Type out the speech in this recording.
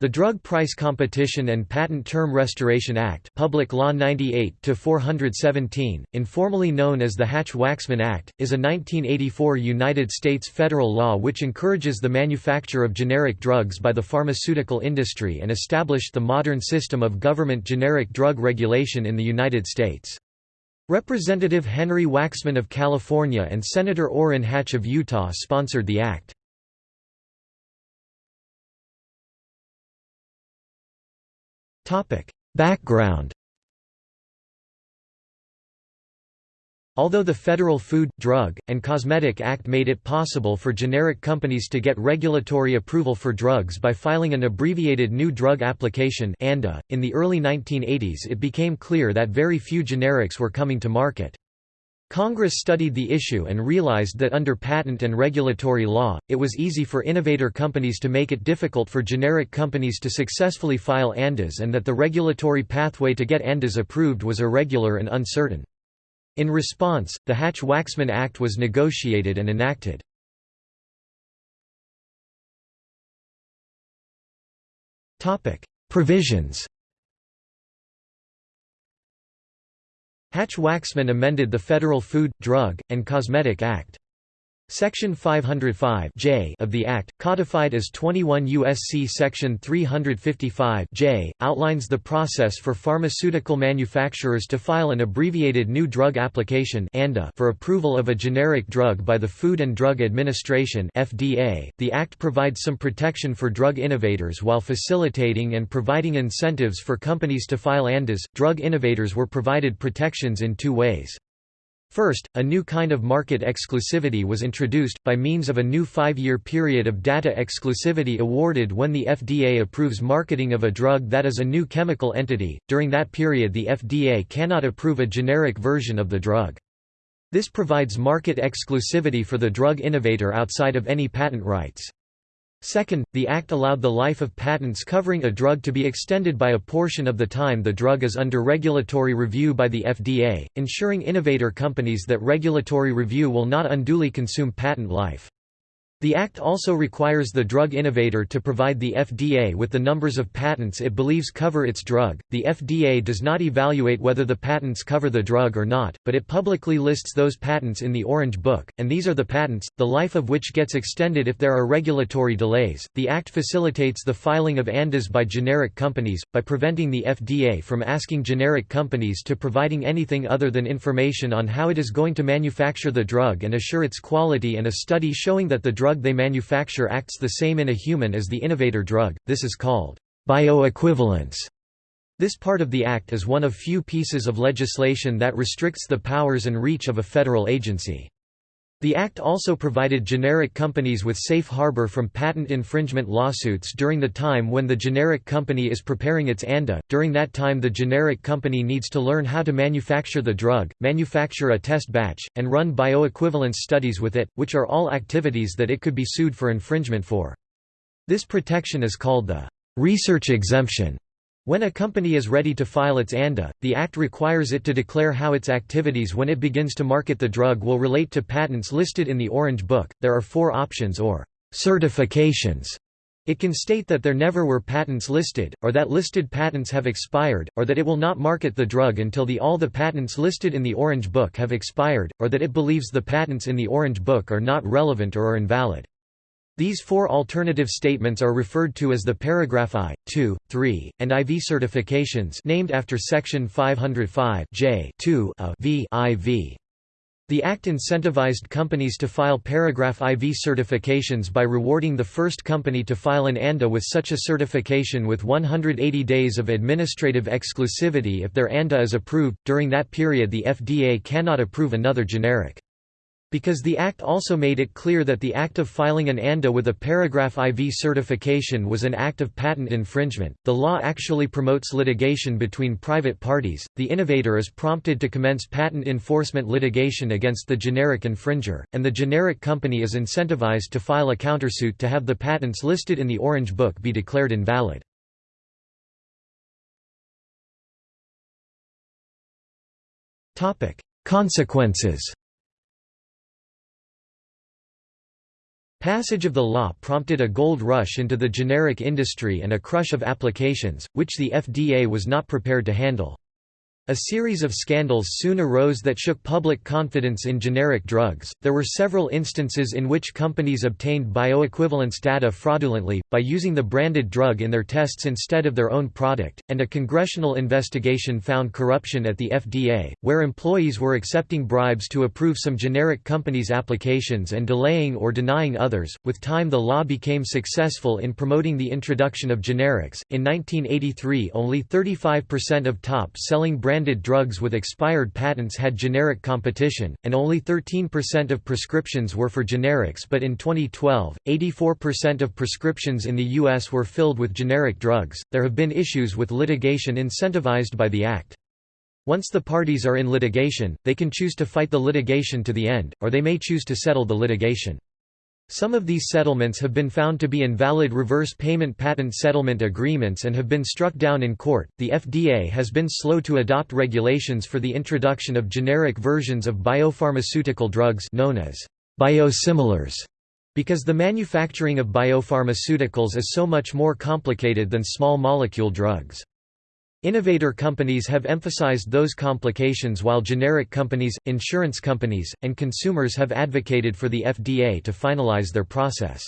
The Drug Price Competition and Patent Term Restoration Act Public Law 98-417, informally known as the Hatch-Waxman Act, is a 1984 United States federal law which encourages the manufacture of generic drugs by the pharmaceutical industry and established the modern system of government generic drug regulation in the United States. Representative Henry Waxman of California and Senator Orrin Hatch of Utah sponsored the act. Background Although the Federal Food, Drug, and Cosmetic Act made it possible for generic companies to get regulatory approval for drugs by filing an abbreviated New Drug Application in the early 1980s it became clear that very few generics were coming to market. Congress studied the issue and realized that under patent and regulatory law, it was easy for innovator companies to make it difficult for generic companies to successfully file ANDAs and that the regulatory pathway to get ANDAs approved was irregular and uncertain. In response, the Hatch-Waxman Act was negotiated and enacted. Provisions Hatch-Waxman amended the Federal Food, Drug, and Cosmetic Act. Section 505 J of the Act, codified as 21 U.S.C. Section 355 J, outlines the process for pharmaceutical manufacturers to file an abbreviated New Drug Application for approval of a generic drug by the Food and Drug Administration FDA. .The Act provides some protection for drug innovators while facilitating and providing incentives for companies to file ANDAs. Drug innovators were provided protections in two ways. First, a new kind of market exclusivity was introduced, by means of a new five-year period of data exclusivity awarded when the FDA approves marketing of a drug that is a new chemical entity, during that period the FDA cannot approve a generic version of the drug. This provides market exclusivity for the drug innovator outside of any patent rights. Second, the Act allowed the life of patents covering a drug to be extended by a portion of the time the drug is under regulatory review by the FDA, ensuring innovator companies that regulatory review will not unduly consume patent life. The Act also requires the drug innovator to provide the FDA with the numbers of patents it believes cover its drug. The FDA does not evaluate whether the patents cover the drug or not, but it publicly lists those patents in the Orange Book, and these are the patents, the life of which gets extended if there are regulatory delays. The Act facilitates the filing of ANDAs by generic companies, by preventing the FDA from asking generic companies to providing anything other than information on how it is going to manufacture the drug and assure its quality and a study showing that the drug drug they manufacture acts the same in a human as the innovator drug, this is called bioequivalence. This part of the Act is one of few pieces of legislation that restricts the powers and reach of a federal agency. The Act also provided generic companies with safe harbor from patent infringement lawsuits during the time when the generic company is preparing its ANDA. During that time, the generic company needs to learn how to manufacture the drug, manufacture a test batch, and run bioequivalence studies with it, which are all activities that it could be sued for infringement for. This protection is called the research exemption. When a company is ready to file its ANDA, the Act requires it to declare how its activities when it begins to market the drug will relate to patents listed in the Orange Book. There are four options or certifications. It can state that there never were patents listed, or that listed patents have expired, or that it will not market the drug until the all the patents listed in the Orange Book have expired, or that it believes the patents in the Orange Book are not relevant or are invalid. These four alternative statements are referred to as the paragraph I, II, III, and IV certifications named after section 505 J a v IV. The Act incentivized companies to file paragraph IV certifications by rewarding the first company to file an ANDA with such a certification with 180 days of administrative exclusivity if their ANDA is approved. During that period the FDA cannot approve another generic. Because the Act also made it clear that the act of filing an ANDA with a paragraph IV certification was an act of patent infringement, the law actually promotes litigation between private parties. The innovator is prompted to commence patent enforcement litigation against the generic infringer, and the generic company is incentivized to file a countersuit to have the patents listed in the Orange Book be declared invalid. Consequences passage of the law prompted a gold rush into the generic industry and a crush of applications, which the FDA was not prepared to handle. A series of scandals soon arose that shook public confidence in generic drugs. There were several instances in which companies obtained bioequivalence data fraudulently, by using the branded drug in their tests instead of their own product, and a congressional investigation found corruption at the FDA, where employees were accepting bribes to approve some generic companies' applications and delaying or denying others. With time, the law became successful in promoting the introduction of generics. In 1983, only 35% of top selling brand branded drugs with expired patents had generic competition, and only 13% of prescriptions were for generics but in 2012, 84% of prescriptions in the U.S. were filled with generic drugs. There have been issues with litigation incentivized by the Act. Once the parties are in litigation, they can choose to fight the litigation to the end, or they may choose to settle the litigation. Some of these settlements have been found to be invalid reverse payment patent settlement agreements and have been struck down in court. The FDA has been slow to adopt regulations for the introduction of generic versions of biopharmaceutical drugs known as biosimilars because the manufacturing of biopharmaceuticals is so much more complicated than small molecule drugs. Innovator companies have emphasized those complications while generic companies, insurance companies, and consumers have advocated for the FDA to finalize their process.